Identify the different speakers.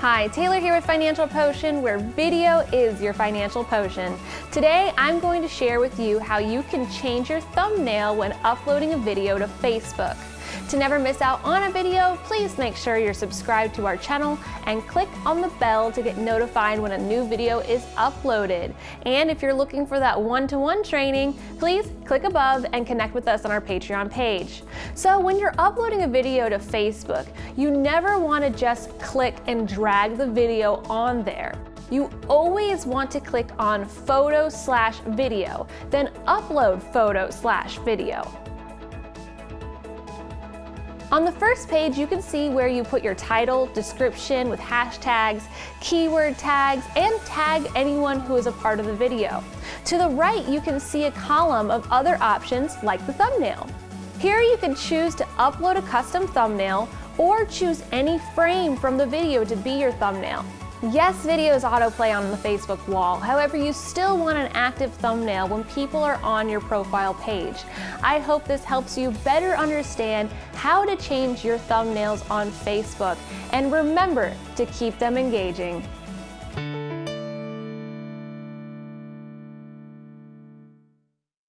Speaker 1: Hi, Taylor here with Financial Potion, where video is your financial potion. Today, I'm going to share with you how you can change your thumbnail when uploading a video to Facebook. To never miss out on a video, please make sure you're subscribed to our channel and click on the bell to get notified when a new video is uploaded. And if you're looking for that one-to-one -one training, please click above and connect with us on our Patreon page. So when you're uploading a video to Facebook, you never want to just click and drag the video on there. You always want to click on photo slash video, then upload photo slash video. On the first page, you can see where you put your title, description with hashtags, keyword tags, and tag anyone who is a part of the video. To the right, you can see a column of other options like the thumbnail. Here you can choose to upload a custom thumbnail or choose any frame from the video to be your thumbnail. Yes, videos autoplay on the Facebook wall. However, you still want an active thumbnail when people are on your profile page. I hope this helps you better understand how to change your thumbnails on Facebook. And remember to keep them engaging.